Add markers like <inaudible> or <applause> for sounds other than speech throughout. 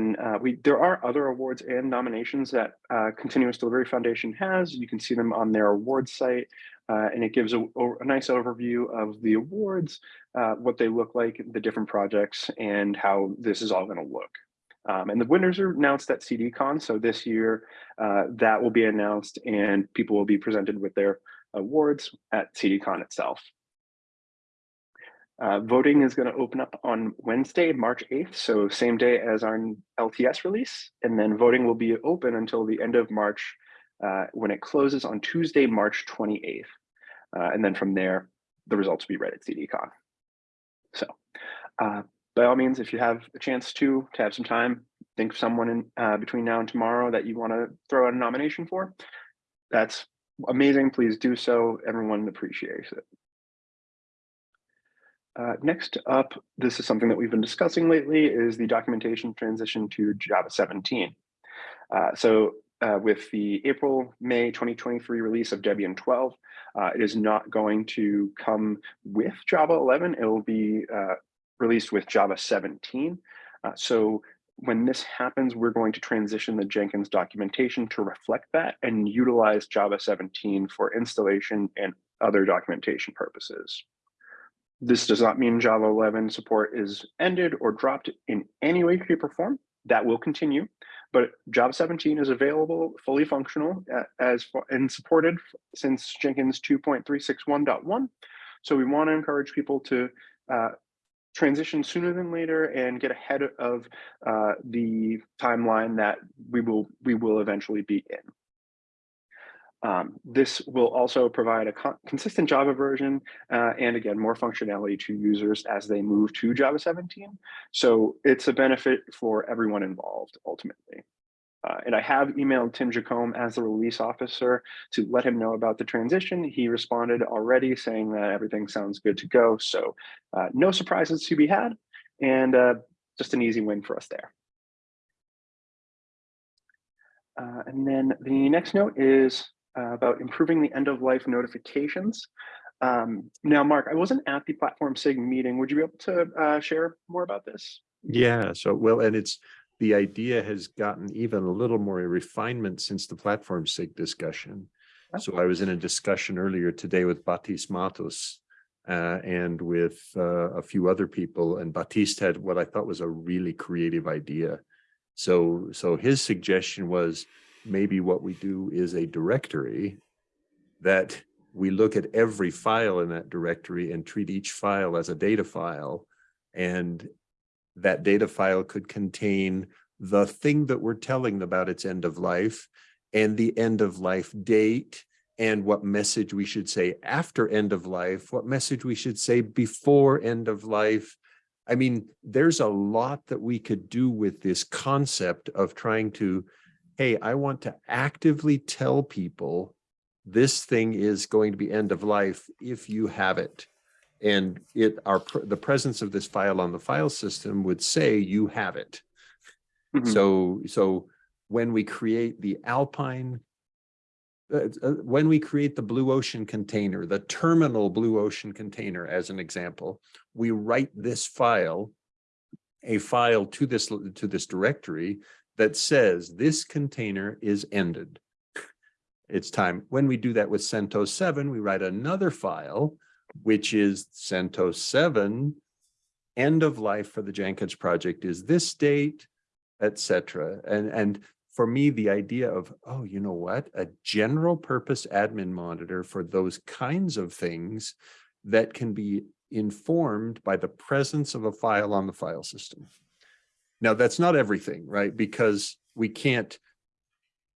uh, we there are other awards and nominations that uh, Continuous Delivery Foundation has. You can see them on their awards site, uh, and it gives a, a, nice overview of the awards, uh, what they look like, the different projects, and how this is all going to look. Um, and the winners are announced at CDCon. So this year, uh, that will be announced, and people will be presented with their awards at CDCon itself. Uh, voting is going to open up on Wednesday, March 8th, so same day as our LTS release, and then voting will be open until the end of March uh, when it closes on Tuesday, March 28th. Uh, and then from there, the results will be read at CDCon. So uh, by all means, if you have a chance to, to have some time, think of someone in uh, between now and tomorrow that you want to throw out a nomination for, that's amazing. Please do so. Everyone appreciates it. Uh, next up, this is something that we've been discussing lately, is the documentation transition to Java 17. Uh, so uh, with the April, May 2023 release of Debian 12, uh, it is not going to come with Java 11. It will be uh, released with Java 17. Uh, so when this happens, we're going to transition the Jenkins documentation to reflect that and utilize Java 17 for installation and other documentation purposes. This does not mean Java 11 support is ended or dropped in any way, shape, or form. That will continue, but Java 17 is available, fully functional, as and supported since Jenkins 2.361.1. So we want to encourage people to uh, transition sooner than later and get ahead of uh, the timeline that we will we will eventually be in. Um, this will also provide a consistent Java version uh, and again, more functionality to users as they move to Java 17. So it's a benefit for everyone involved ultimately. Uh, and I have emailed Tim Jacomb as the release officer to let him know about the transition. He responded already saying that everything sounds good to go. So uh, no surprises to be had and uh, just an easy win for us there. Uh, and then the next note is uh, about improving the end of life notifications. Um, now, Mark, I wasn't at the Platform SIG meeting. Would you be able to uh, share more about this? Yeah, so well, and it's the idea has gotten even a little more refinement since the Platform SIG discussion. So I was in a discussion earlier today with Baptiste Mathus uh, and with uh, a few other people, and Baptiste had what I thought was a really creative idea. So, so his suggestion was maybe what we do is a directory that we look at every file in that directory and treat each file as a data file. And that data file could contain the thing that we're telling about its end of life and the end of life date and what message we should say after end of life, what message we should say before end of life. I mean, there's a lot that we could do with this concept of trying to hey, I want to actively tell people this thing is going to be end of life if you have it. And it our the presence of this file on the file system would say you have it. Mm -hmm. So so when we create the Alpine, uh, uh, when we create the Blue Ocean container, the terminal Blue Ocean container as an example, we write this file, a file to this to this directory that says this container is ended. It's time. When we do that with CentOS 7, we write another file, which is CentOS 7, end of life for the Jenkins project is this date, etc. And, and for me, the idea of, oh, you know what, a general purpose admin monitor for those kinds of things that can be informed by the presence of a file on the file system. Now, that's not everything, right? Because we can't,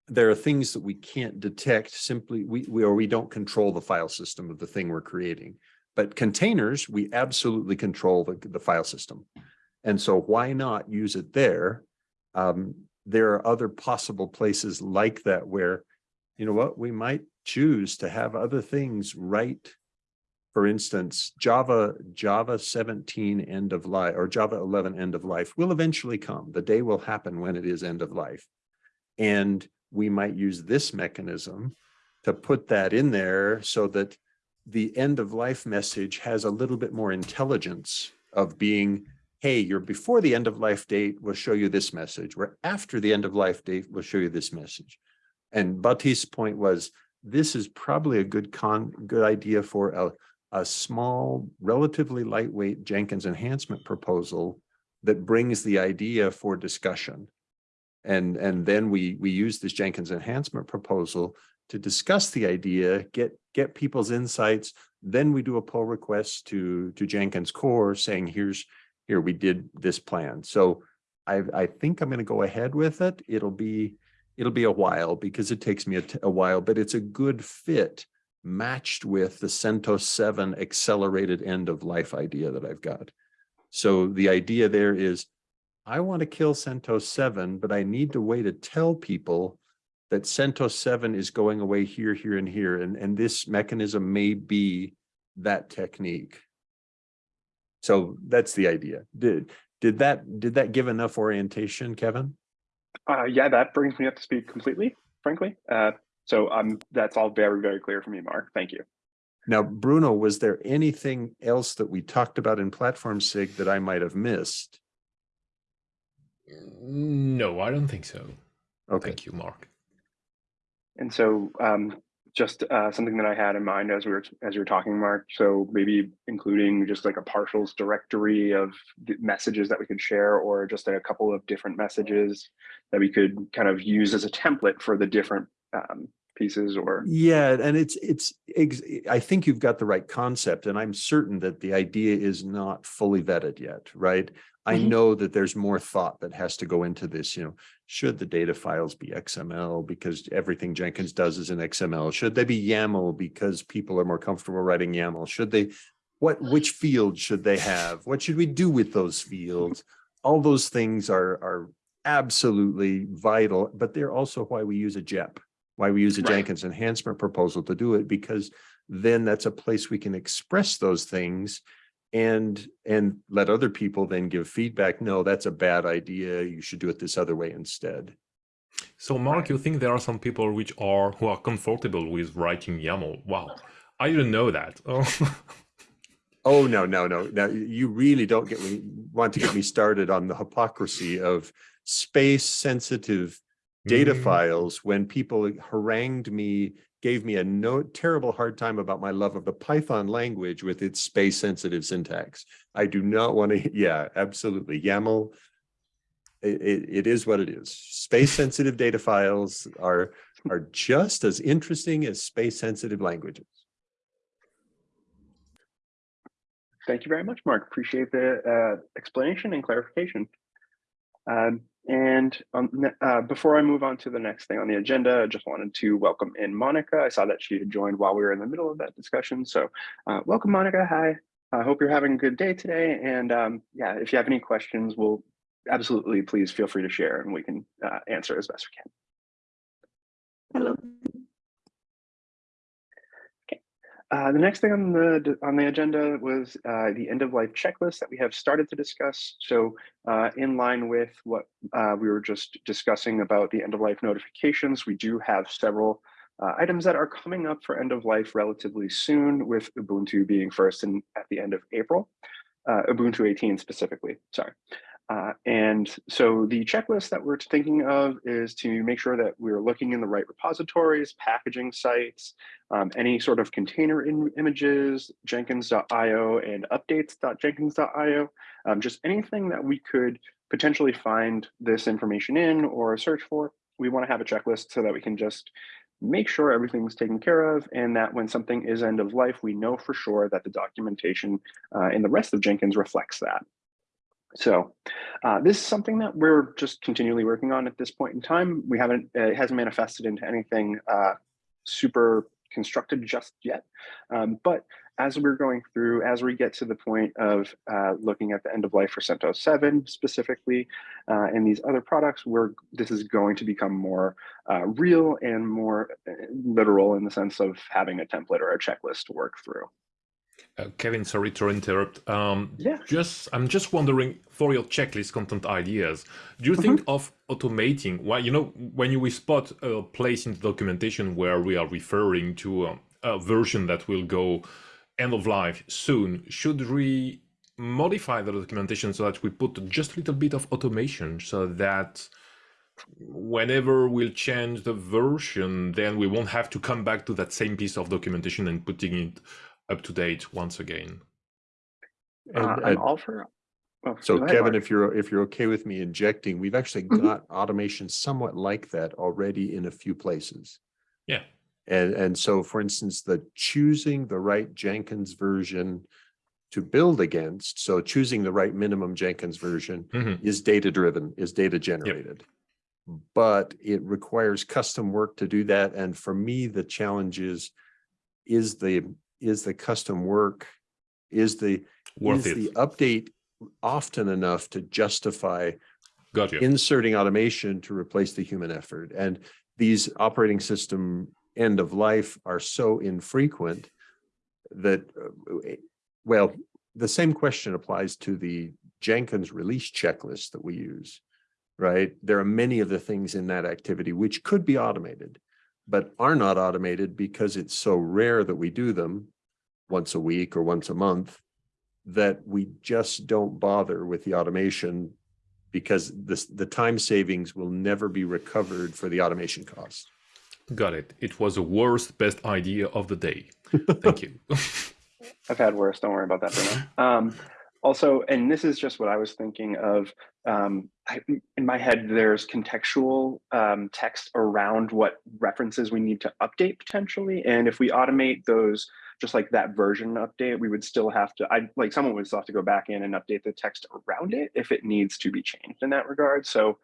there are things that we can't detect simply, we, we or we don't control the file system of the thing we're creating. But containers, we absolutely control the, the file system. And so why not use it there? Um, there are other possible places like that where, you know what, we might choose to have other things right for instance, Java, Java 17 end of life or Java 11 end of life will eventually come. The day will happen when it is end of life. And we might use this mechanism to put that in there so that the end of life message has a little bit more intelligence of being hey, you're before the end of life date, we'll show you this message. We're after the end of life date, we'll show you this message. And Baptiste's point was, this is probably a good con, good idea for a, a small, relatively lightweight Jenkins enhancement proposal that brings the idea for discussion. And, and then we, we use this Jenkins enhancement proposal to discuss the idea, get, get people's insights. Then we do a pull request to, to Jenkins core saying, here's, here, we did this plan. So I, I think I'm going to go ahead with it. It'll be, it'll be a while because it takes me a, a while, but it's a good fit matched with the CentOS 7 accelerated end of life idea that I've got. So the idea there is I want to kill CentOS 7, but I need a way to tell people that CentOS 7 is going away here, here, and here. And, and this mechanism may be that technique. So that's the idea. Did, did that, did that give enough orientation, Kevin? Uh, yeah, that brings me up to speed completely, frankly. Uh, so um, that's all very, very clear for me, Mark. Thank you. Now, Bruno, was there anything else that we talked about in Platform SIG that I might have missed? No, I don't think so. Okay. Thank you, Mark. And so um, just uh, something that I had in mind as we were as you were talking, Mark. So maybe including just like a partials directory of messages that we could share, or just a couple of different messages that we could kind of use as a template for the different um, pieces. Or yeah, and it's it's I think you've got the right concept, and I'm certain that the idea is not fully vetted yet, right? I Mhm. know that there's more thought that has to go into this, you know, should the data files be XML because everything Jenkins does is in XML? Should they be YAML because people are more comfortable writing YAML? Should they, what, which fields should they have? What should we do with those fields? All those things are, are absolutely vital, but they're also why we use a JEP, why we use a Right. Jenkins enhancement proposal to do it, because then that's a place we can express those things and and let other people then give feedback no that's a bad idea you should do it this other way instead So, Mark, Right. you think there are some people which are who are comfortable with writing YAML? Wow, I didn't know that. Oh. <laughs> oh no no no now you really don't get me want to get me started on the hypocrisy of space sensitive data Mm. files when people harangued me gave me a no terrible hard time about my love of the python language with its space sensitive syntax i do not want to <laughs> yeah absolutely yaml it, it, it is what it is space sensitive <laughs> data files are are just as interesting as space sensitive languages Thank you very much, Mark. Appreciate the uh, explanation and clarification. Um, and um, uh, before I move on to the next thing on the agenda, I just wanted to welcome in Monica. I saw that she had joined while we were in the middle of that discussion. So uh, welcome, Monica. Hi. I hope you're having a good day today. And um, yeah, if you have any questions, we'll absolutely please feel free to share and we can uh, answer as best we can. Hello. Uh, the next thing on the on the agenda was uh, the end of life checklist that we have started to discuss. So, uh, in line with what uh, we were just discussing about the end of life notifications, we do have several uh, items that are coming up for end of life relatively soon, with Ubuntu being first and at the end of April, Ubuntu 18 specifically. Sorry. Uh, and so the checklist that we're thinking of is to make sure that we're looking in the right repositories, packaging sites, um, any sort of container in images, jenkins.io and updates.jenkins.io, um, just anything that we could potentially find this information in or search for. We want to have a checklist so that we can just make sure everything's taken care of and that when something is end of life, we know for sure that the documentation uh, in the rest of Jenkins reflects that. So uh, this is something that we're just continually working on at this point in time. We haven't, uh, it hasn't manifested into anything uh, super constructed just yet. Um, but as we're going through, as we get to the point of uh, looking at the end of life for CentOS 7 specifically, uh, and these other products, we're, this is going to become more uh, real and more uh, literal in the sense of having a template or a checklist to work through. Uh, Kevin, sorry to interrupt. Um, Yeah. Just, I'm just wondering for your checklist content ideas, do you think of automating? Well, you know, when you we spot a place in the documentation where we are referring to um, a version that will go end of life soon, should we modify the documentation so that we put just a little bit of automation so that whenever we'll change the version, then we won't have to come back to that same piece of documentation and putting it up to date once again. And, Uh, uh, I'm all for. oh, So ahead, Kevin, Mark. if you're, if you're okay with me injecting, we've actually Mhm. got automation somewhat like that already in a few places. Yeah. And, and so for instance, the choosing the right Jenkins version to build against, so choosing the right minimum Jenkins version Mhm. is data driven, is data generated. But it requires custom work to do that. And for me, the challenge is, is the, is the custom work, is the, Worth is it. the update often enough to justify Got you. inserting automation to replace the human effort? And these operating system end of life are so infrequent that, uh, well, the same question applies to the Jenkins release checklist that we use, right? There are many of the things in that activity which could be automated, but are not automated because it's so rare that we do them once a week or once a month that we just don't bother with the automation because this, the time savings will never be recovered for the automation cost. Got it. It was the worst, best idea of the day. <laughs> Thank you. I've had worse. Don't worry about that, Bruno. Um, also, and this is just what I was thinking of. Um, I, in my head, there's contextual um, text around what references we need to update potentially, and if we automate those, just like that version update, we would still have to. I like someone would still have to go back in and update the text around it if it needs to be changed in that regard. So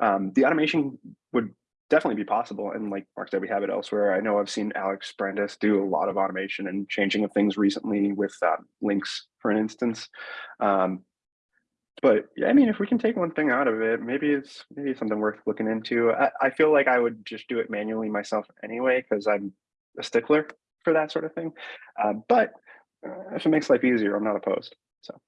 um, the automation would definitely be possible. And like Mark said, we have it elsewhere. I know I've seen Alex Brandes do a lot of automation and changing of things recently with uh, links, for an instance. Um, but I mean, if we can take one thing out of it, maybe it's maybe something worth looking into. I, I feel like I would just do it manually myself anyway because I'm a stickler for that sort of thing. Uh, but uh, if it makes life easier, I'm not opposed. So.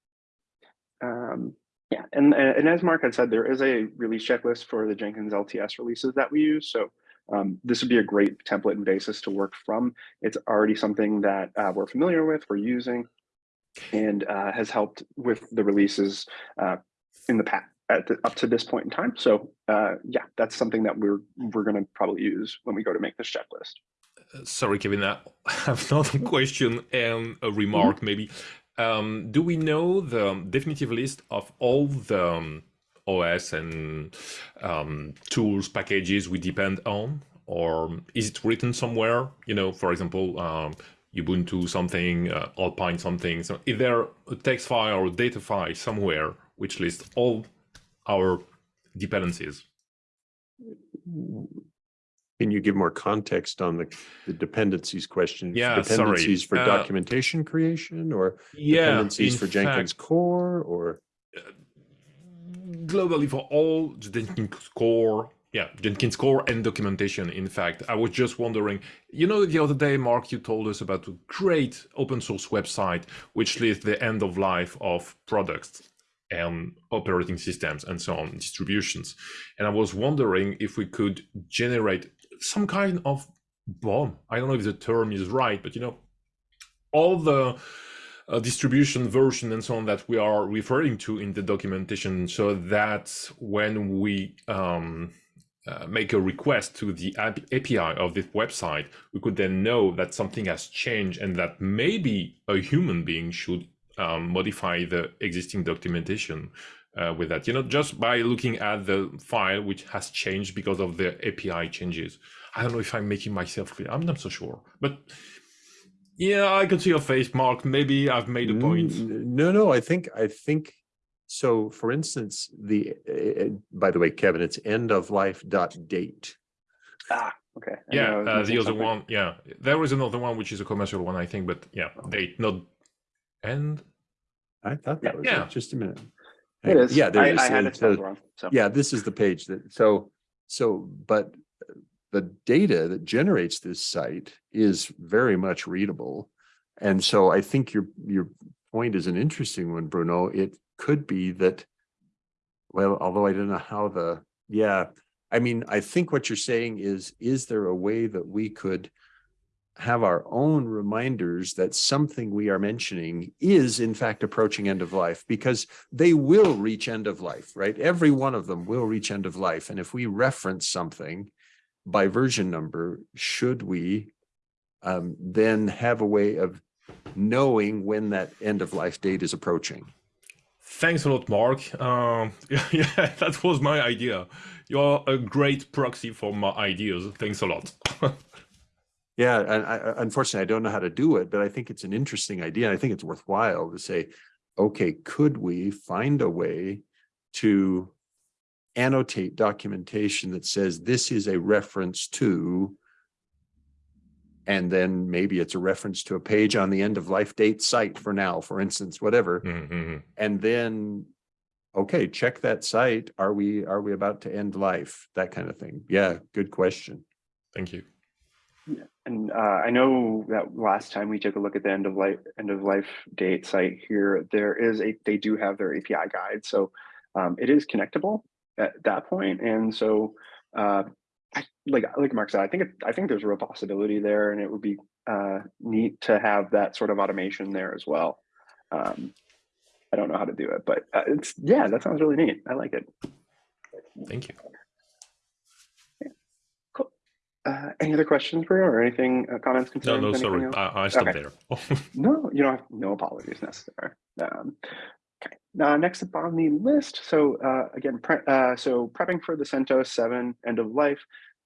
Um, yeah, and, and as Mark had said, there is a release checklist for the Jenkins LTS releases that we use. So um, this would be a great template and basis to work from. It's already something that uh, we're familiar with, we're using, and uh, has helped with the releases uh, in the past at the, up to this point in time. So uh, yeah, that's something that we're we're going to probably use when we go to make this checklist. Uh, Sorry, Kevin, that I <laughs> have another <laughs> question and a remark maybe. Um, do we know the definitive list of all the um, OS and um, tools packages we depend on? Or is it written somewhere? You know, for example, um, Ubuntu something, uh, Alpine something. So is there a text file or data file somewhere which lists all our dependencies? Can you give more context on the, the dependencies question? Yeah, sorry. Dependencies for Uh, documentation creation or Yeah, dependencies for Jenkins core or? globally for all Jenkins core, yeah, Jenkins core and documentation. In fact, I was just wondering, you know, the other day, Mark, you told us about a great open source website which lists the end of life of products and operating systems and so on, distributions. And I was wondering if we could generate some kind of bomb. I don't know if the term is right, but you know, all the uh, distribution version and so on that we are referring to in the documentation. So that when we um, uh, make a request to the API of this website, we could then know that something has changed and that maybe a human being should um, modify the existing documentation uh, with that, you know, just by looking at the file which has changed because of the API changes. I don't know if I'm making myself clear. I'm not so sure, but yeah, I can see your face, Mark. Maybe I've made a point. No, no, I think, I think, so for instance, the, uh, uh, by the way, Kevin, it's end of life dot date. Ah, okay. I Yeah, knew I was uh, the other something. one. Yeah, there was another one which is a commercial one, I think, but yeah, date not end. I thought that was Yeah. it, just a minute. It Hang on. is. Yeah, there I, it is. I had it so- wrong. So Yeah, this is the page that, so, so, but the data that generates this site is very much readable. And so I think your, your point is an interesting one, Bruno. It could be that, well, although I don't know how the, yeah, I mean, I think what you're saying is, is there a way that we could have our own reminders that something we are mentioning is in fact approaching end of life because they will reach end of life, right? Every one of them will reach end of life. And if we reference something by version number, should we um, then have a way of knowing when that end of life date is approaching? Thanks a lot, Mark. Um, <laughs> yeah, that was my idea. You're a great proxy for my ideas. Thanks a lot. <laughs> Yeah, and I, I- unfortunately, I don't know how to do it, but I think it's an interesting idea. and I think it's worthwhile to say, okay, could we find a way to annotate documentation that says this is a reference to, and then maybe it's a reference to a page on the end of life date site for now, for instance, whatever. Mhm. And then, okay, check that site. Are we, are we about to end life? That kind of thing. Yeah, good question. Thank you. And uh, I know that last time we took a look at the end of life end of life date site here, there is a they do have their API guide, so um, it is connectable at that point. And so, uh, I, like like Mark said, I think it, I think there's a real possibility there, and it would be uh, neat to have that sort of automation there as well. Um, I don't know how to do it, but uh, it's yeah, that sounds really neat. I like it. Thank you. Uh, any other questions for you, or anything? Uh, comments, No, concerns? no, anything sorry. else? I, I stopped Okay. there. <laughs> No, you don't have, no apologies necessary. Um, okay, now next up on the list. So uh, again, pre uh, so prepping for the CentOS 7 end of life.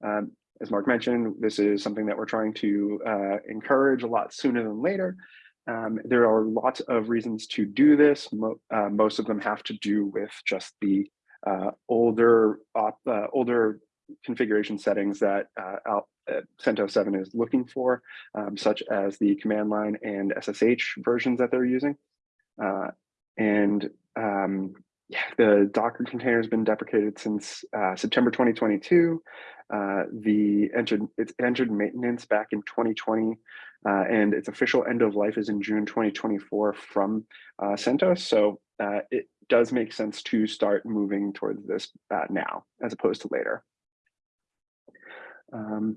Um, as Mark mentioned, this is something that we're trying to uh, encourage a lot sooner than later. Um, there are lots of reasons to do this. Mo uh, most of them have to do with just the uh, older, uh, older configuration settings that uh, uh, CentOS 7 is looking for um, such as the command line and SSH versions that they're using. Uh, and um, yeah, the Docker container has been deprecated since uh, September 2022. Uh, the entered it's entered maintenance back in 2020, uh, and its official end of life is in June 2024 from CentOS. So it does make sense to start moving towards this now as opposed to later. Um,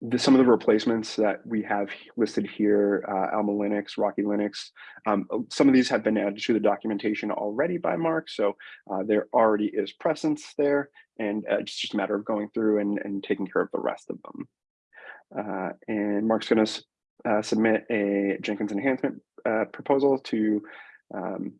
the, some of the replacements that we have listed here, uh, Alma Linux, Rocky Linux, um, uh, some of these have been added to the documentation already by Mark, so uh, there already is presence there, and uh, it's just a matter of going through and, and taking care of the rest of them. Uh, and Mark's going to uh, submit a Jenkins enhancement uh, proposal to um,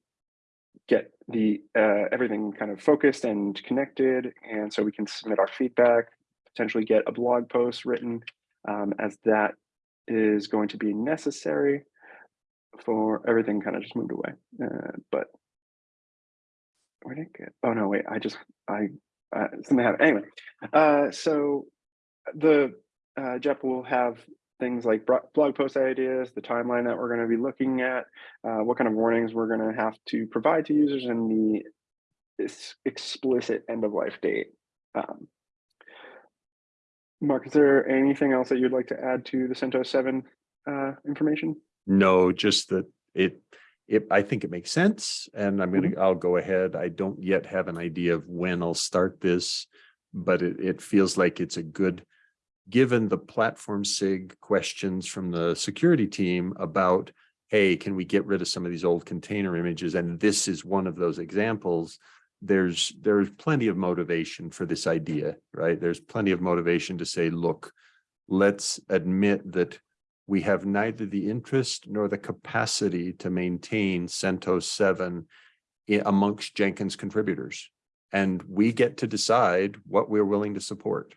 get the everything kind of focused and connected, and so we can submit our feedback, potentially get a blog post written um, as that is going to be necessary for everything kind of just moved away. Uh, but where did it get? Oh no, wait, I just, I, uh, something happened. Anyway, uh, so the, uh, JEP will have things like blog post ideas, the timeline that we're going to be looking at, uh, what kind of warnings we're going to have to provide to users and the explicit end of life date. Um, Mark, is there anything else that you'd like to add to the CentOS 7 uh, information? No, just that it, it, I think it makes sense and I'm gonna, I'll go ahead. I don't yet have an idea of when I'll start this. But it, it feels like it's a good, given the platform SIG questions from the security team about, hey, can we get rid of some of these old container images? And this is one of those examples. There's, there's plenty of motivation for this idea, right? There's plenty of motivation to say, look, let's admit that we have neither the interest nor the capacity to maintain CentOS 7 amongst Jenkins contributors. And we get to decide what we're willing to support.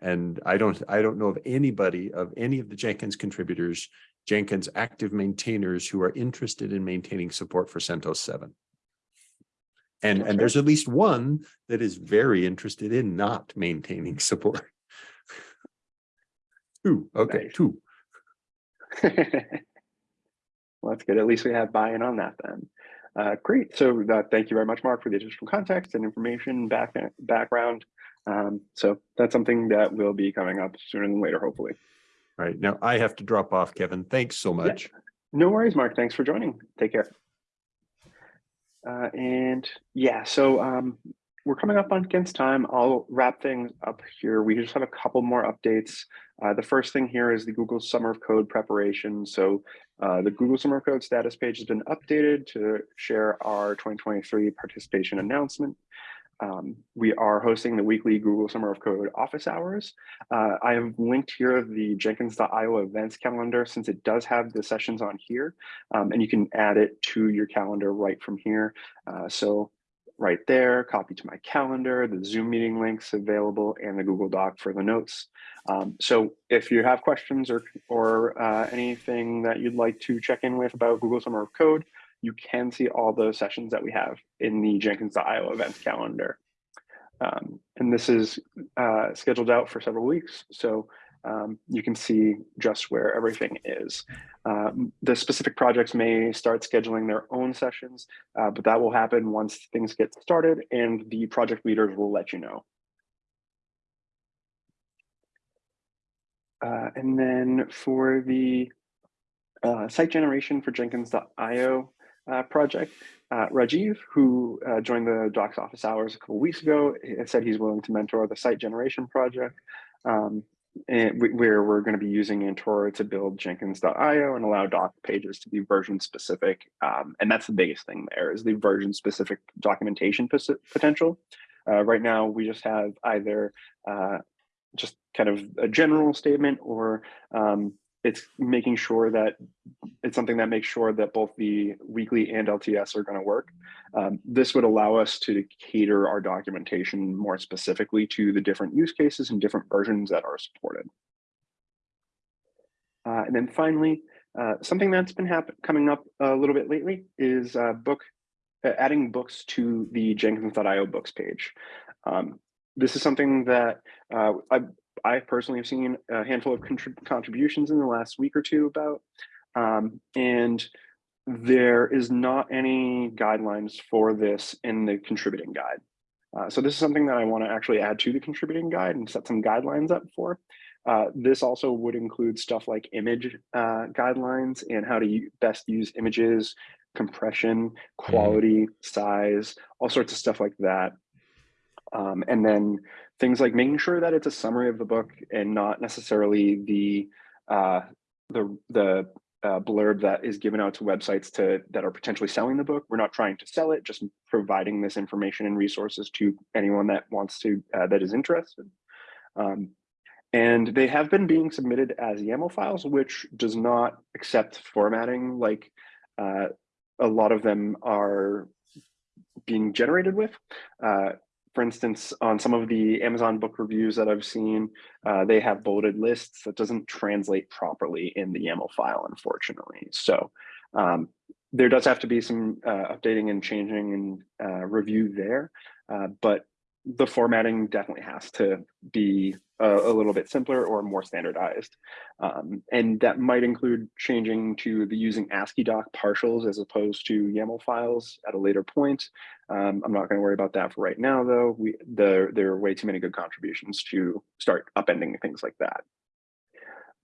And I don't, I don't know of anybody of any of the Jenkins contributors, Jenkins active maintainers who are interested in maintaining support for CentOS 7. And, and there's at least one that is very interested in not maintaining support. <laughs> Two, okay, Nice. two. <laughs> well, that's good. At least we have buy-in on that then. Uh, great. So uh, thank you very much, Mark, for the additional context and information back background. Um, so that's something that will be coming up sooner than later, hopefully. All right, now I have to drop off, Kevin. Thanks so much. No worries, Mark. Thanks for joining. Take care. Uh, and yeah, so um, we're coming up on against time. I'll wrap things up here. We just have a couple more updates. Uh, the first thing here is the Google Summer of Code preparation. So uh, the Google Summer of Code status page has been updated to share our 2023 participation announcement. Um, we are hosting the weekly Google Summer of Code office hours. Uh, I have linked here the Jenkins.io events calendar since it does have the sessions on here um, and you can add it to your calendar right from here. Uh, so right there, copy to my calendar, the Zoom meeting links available and the Google Doc for the notes. Um, so if you have questions or, or uh, anything that you'd like to check in with about Google Summer of Code, you can see all those sessions that we have in the Jenkins.io events calendar. Um, and this is uh, scheduled out for several weeks, so um, you can see just where everything is. Um, the specific projects may start scheduling their own sessions, uh, but that will happen once things get started and the project leaders will let you know. Uh, and then for the uh, site generation for Jenkins.io, uh, project. Uh, Rajiv, who uh, joined the Docs office hours a couple weeks ago, said he's willing to mentor the site generation project, um, where we're going to be using Antora to build Jenkins.io and allow doc pages to be version specific. Um, and that's the biggest thing there is the version specific documentation potential. Uh, right now, we just have either uh, just kind of a general statement or um, it's making sure that it's something that makes sure that both the weekly and LTS are going to work. Um, this would allow us to cater our documentation more specifically to the different use cases and different versions that are supported. Uh, and then finally, uh, something that's been coming up a little bit lately is uh, book adding books to the Jenkins.io books page. Um, this is something that uh, I, I personally have seen a handful of contrib contributions in the last week or two about, um, and there is not any guidelines for this in the contributing guide. Uh, so this is something that I want to actually add to the contributing guide and set some guidelines up for. Uh, this also would include stuff like image uh, guidelines and how to best use images, compression, mm-hmm. quality, size, all sorts of stuff like that. Um, and then things like making sure that it's a summary of the book and not necessarily the uh, the the uh, blurb that is given out to websites to that are potentially selling the book. We're not trying to sell it, just providing this information and resources to anyone that wants to uh, that is interested. Um, and they have been being submitted as YAML files, which does not accept formatting like uh, a lot of them are being generated with. For instance, on some of the Amazon book reviews that I've seen, uh, they have bulleted lists that doesn't translate properly in the YAML file, unfortunately. So um, there does have to be some uh, updating and changing and uh, review there, uh, but the formatting definitely has to be a, a little bit simpler or more standardized. Um, and that might include changing to the using AsciiDoc partials as opposed to YAML files at a later point. Um, I'm not going to worry about that for right now, though. We the, there are way too many good contributions to start upending things like that.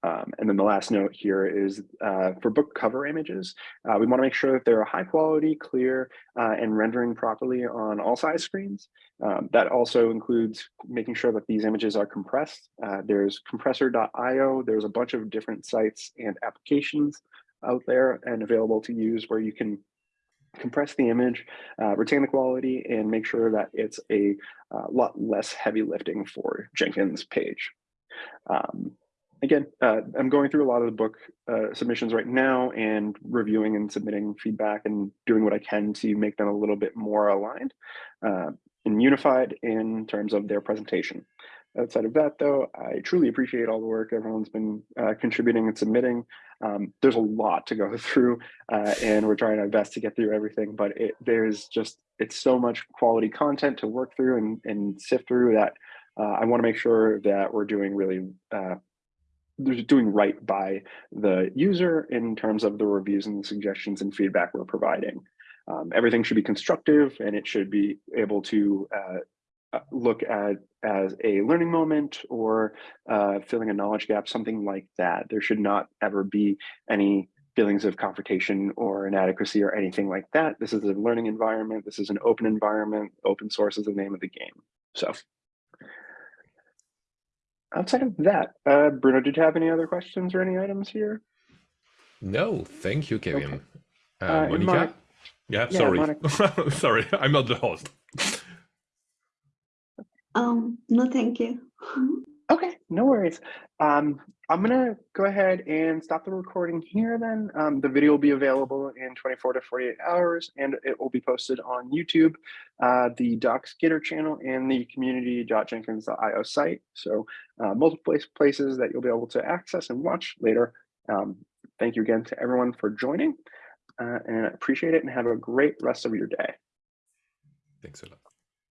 Um, and then the last note here is uh, for book cover images, uh, we want to make sure that they're high quality, clear, uh, and rendering properly on all size screens. Um, that also includes making sure that these images are compressed. Uh, there's compressor.io. There's a bunch of different sites and applications out there and available to use where you can compress the image, uh, retain the quality, and make sure that it's a uh, lot less heavy lifting for Jenkins page. Um, again, uh, I'm going through a lot of the book uh, submissions right now and reviewing and submitting feedback and doing what I can to make them a little bit more aligned uh, and unified in terms of their presentation. Outside of that, though, I truly appreciate all the work everyone's been uh, contributing and submitting. Um, there's a lot to go <laughs> through, uh, and we're trying our best to get through everything, but it, there's just, it's so much quality content to work through and, and sift through that uh, I want to make sure that we're doing really doing right by the user in terms of the reviews and suggestions and feedback we're providing. Um, everything should be constructive and it should be able to uh, uh, look at as a learning moment or uh, filling a knowledge gap, something like that. There should not ever be any feelings of confrontation or inadequacy or anything like that. This is a learning environment. This is an open environment. Open source is the name of the game. So outside of that, uh, Bruno, did you have any other questions or any items here? No, thank you, Kevin. Okay. Uh, Uh, and Monica? Monica- yeah, Yeah, sorry. Monica. <laughs> sorry, I'm not the host. Um, no, thank you. <laughs> Okay, no worries. Um, I'm gonna go ahead and stop the recording here then. Um, the video will be available in 24 to 48 hours and it will be posted on YouTube, uh, the Docs Gitter channel and the community.jenkins.io site. So uh, multiple places that you'll be able to access and watch later. Um, thank you again to everyone for joining uh, and I appreciate it and have a great rest of your day. Thanks a lot.